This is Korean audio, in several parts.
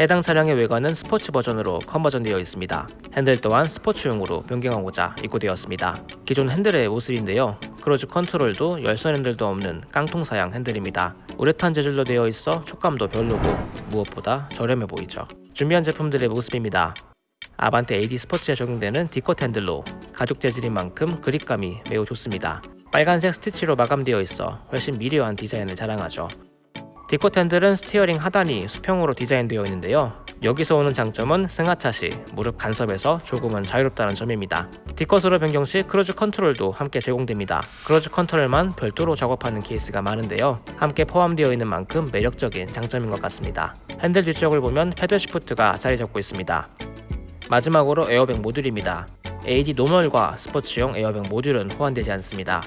해당 차량의 외관은 스포츠 버전으로 conversion되어 있습니다. 핸들 또한 스포츠용으로 변경하고자 입고되었습니다. 기존 핸들의 모습인데요. 크루즈 컨트롤도 열선 핸들도 없는 깡통 사양 핸들입니다. 우레탄 재질로 되어 있어 촉감도 별로고 무엇보다 저렴해 보이죠. 준비한 제품들의 모습입니다. 아반떼 AD 스포츠에 적용되는 D컷 핸들로 가죽 재질인 만큼 그립감이 매우 좋습니다. 빨간색 스티치로 마감되어 있어 훨씬 미려한 디자인을 자랑하죠. 핸들은 스티어링 하단이 수평으로 디자인되어 있는데요. 여기서 오는 장점은 승하차 시 무릎 간섭에서 조금은 자유롭다는 점입니다. D컷으로 변경 시 크루즈 컨트롤도 함께 제공됩니다. 크루즈 컨트롤만 별도로 작업하는 케이스가 많은데요. 함께 포함되어 있는 만큼 매력적인 장점인 것 같습니다. 핸들 뒤쪽을 보면 패들 시프트가 자리 잡고 있습니다. 마지막으로 에어백 모듈입니다. AD 노멀과 스포츠용 에어백 모듈은 호환되지 않습니다.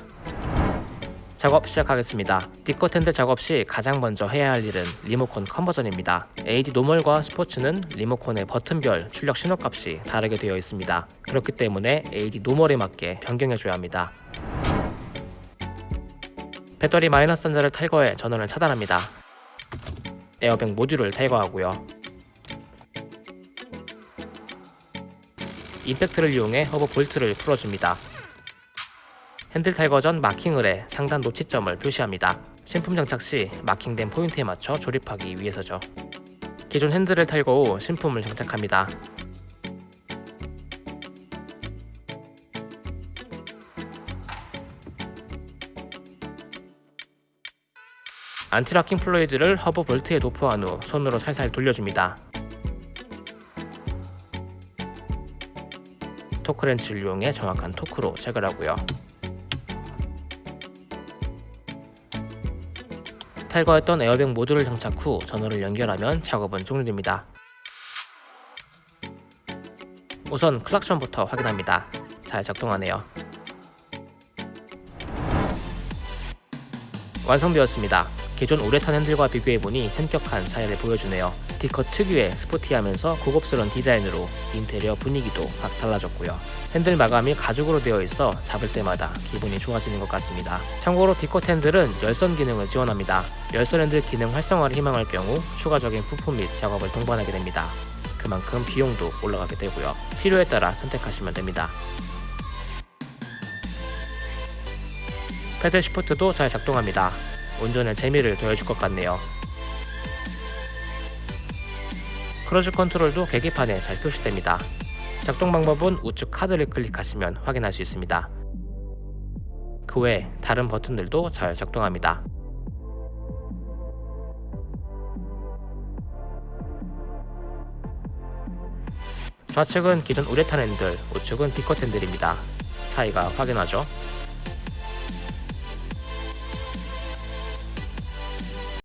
작업 시작하겠습니다. D컷 핸들 작업 시 가장 먼저 해야 할 일은 리모컨 conversion입니다. AD 노멀과 스포츠는 리모컨의 버튼별 출력 신호값이 다르게 되어 있습니다. 그렇기 때문에 AD 노멀에 맞게 변경해줘야 합니다. 배터리 마이너스 단자를 탈거해 전원을 차단합니다. 에어백 모듈을 탈거하고요. 임팩트를 이용해 허브 볼트를 풀어줍니다. 핸들 탈거 전 마킹을 해 상단 노치점을 표시합니다. 신품 장착 시 마킹된 포인트에 맞춰 조립하기 위해서죠. 기존 핸들을 탈거 후 신품을 장착합니다. anti-locking fluid를 허브 볼트에 도포한 후 손으로 살살 돌려줍니다. 토크렌치를 이용해 정확한 토크로 체결하고요. 탈거했던 에어백 모듈을 장착 후 전원을 연결하면 작업은 종료됩니다. 우선 클락션부터 확인합니다. 잘 작동하네요. 완성되었습니다. 기존 우레탄 핸들과 비교해보니 현격한 차이를 보여주네요. D컷 특유의 스포티하면서 고급스러운 디자인으로 인테리어 분위기도 확 달라졌고요. 핸들 마감이 가죽으로 되어 있어 잡을 때마다 기분이 좋아지는 것 같습니다. 참고로 D컷 핸들은 열선 기능을 지원합니다. 열선 핸들 기능 활성화를 희망할 경우 추가적인 부품 및 작업을 동반하게 됩니다. 그만큼 비용도 올라가게 되고요. 필요에 따라 선택하시면 됩니다. 패들 시프트도 잘 작동합니다. 운전에 재미를 더해줄 것 같네요. 크루즈 컨트롤도 계기판에 잘 표시됩니다. 작동 방법은 우측 카드를 클릭하시면 확인할 수 있습니다. 그 외 다른 버튼들도 잘 작동합니다. 좌측은 기존 우레탄 핸들, 우측은 D컷 핸들입니다. 차이가 확연하죠?